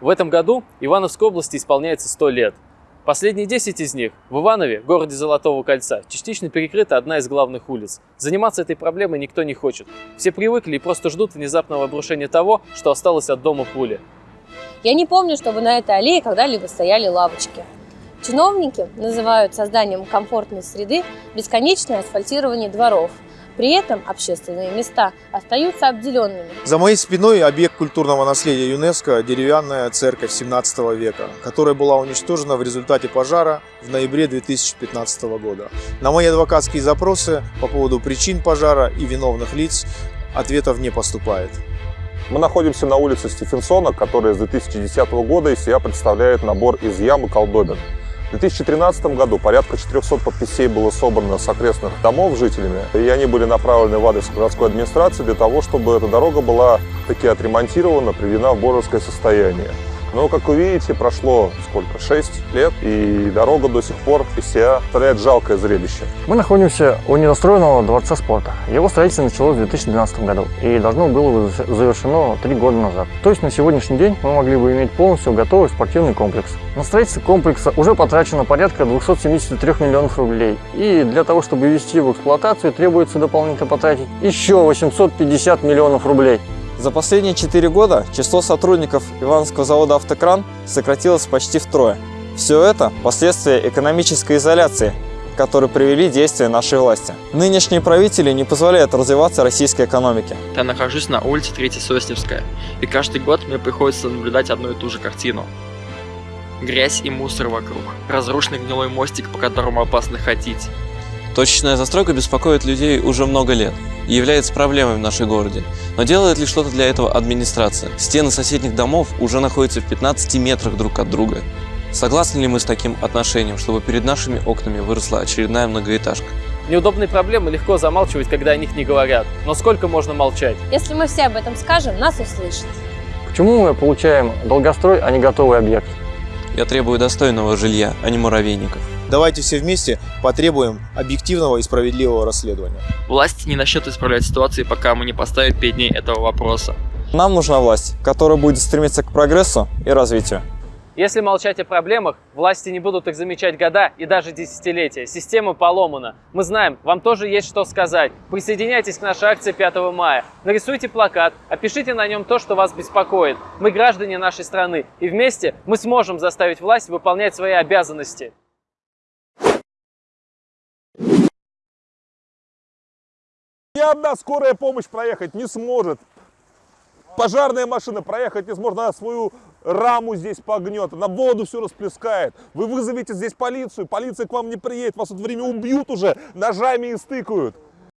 В этом году Ивановской области исполняется 100 лет. Последние 10 из них в Иванове, городе Золотого Кольца, частично перекрыта одна из главных улиц. Заниматься этой проблемой никто не хочет. Все привыкли и просто ждут внезапного обрушения того, что осталось от дома пули. Я не помню, чтобы на этой аллее когда-либо стояли лавочки. Чиновники называют созданием комфортной среды бесконечное асфальтирование дворов. При этом общественные места остаются обделенными. За моей спиной объект культурного наследия ЮНЕСКО – деревянная церковь 17 века, которая была уничтожена в результате пожара в ноябре 2015 года. На мои адвокатские запросы по поводу причин пожара и виновных лиц ответов не поступает. Мы находимся на улице Стефенсона, которая с 2010 года из себя представляет набор из ям и колдобин. В 2013 году порядка 400 подписей было собрано с окрестных домов жителями, и они были направлены в адрес городской администрации для того, чтобы эта дорога была таки отремонтирована, приведена в божеское состояние. Но, как вы видите, прошло сколько? 6 лет, и дорога до сих пор из себя представляет жалкое зрелище. Мы находимся у недостроенного дворца спорта. Его строительство началось в 2012 году и должно было завершено 3 года назад. То есть на сегодняшний день мы могли бы иметь полностью готовый спортивный комплекс. На строительство комплекса уже потрачено порядка 273 миллионов рублей. И для того, чтобы ввести в эксплуатацию, требуется дополнительно потратить еще 850 миллионов рублей. За последние 4 года число сотрудников Ивановского завода «Автокран» сократилось почти втрое. Все это – последствия экономической изоляции, которые привели действия нашей власти. Нынешние правители не позволяют развиваться российской экономике. Я нахожусь на улице 3 Сосневская, и каждый год мне приходится наблюдать одну и ту же картину. Грязь и мусор вокруг, разрушенный гнилой мостик, по которому опасно ходить. Точечная застройка беспокоит людей уже много лет и является проблемой в нашем городе. Но делает ли что-то для этого администрация? Стены соседних домов уже находятся в 15 метрах друг от друга. Согласны ли мы с таким отношением, чтобы перед нашими окнами выросла очередная многоэтажка? Неудобные проблемы легко замалчивать, когда о них не говорят. Но сколько можно молчать? Если мы все об этом скажем, нас услышат. Почему мы получаем долгострой, а не готовый объект? Я требую достойного жилья, а не муравейников. Давайте все вместе потребуем объективного и справедливого расследования. Власти не начнут исправлять ситуации, пока мы не поставим перед ней этого вопроса. Нам нужна власть, которая будет стремиться к прогрессу и развитию. Если молчать о проблемах, власти не будут их замечать года и даже десятилетия. Система поломана. Мы знаем, вам тоже есть что сказать. Присоединяйтесь к нашей акции 5 мая. Нарисуйте плакат, опишите на нем то, что вас беспокоит. Мы граждане нашей страны, и вместе мы сможем заставить власть выполнять свои обязанности. Ни одна скорая помощь проехать не сможет. Пожарная машина проехать не сможет, она свою раму здесь погнет, на воду все расплескает. Вы вызовете здесь полицию, полиция к вам не приедет, вас это время убьют уже, ножами и стыкают.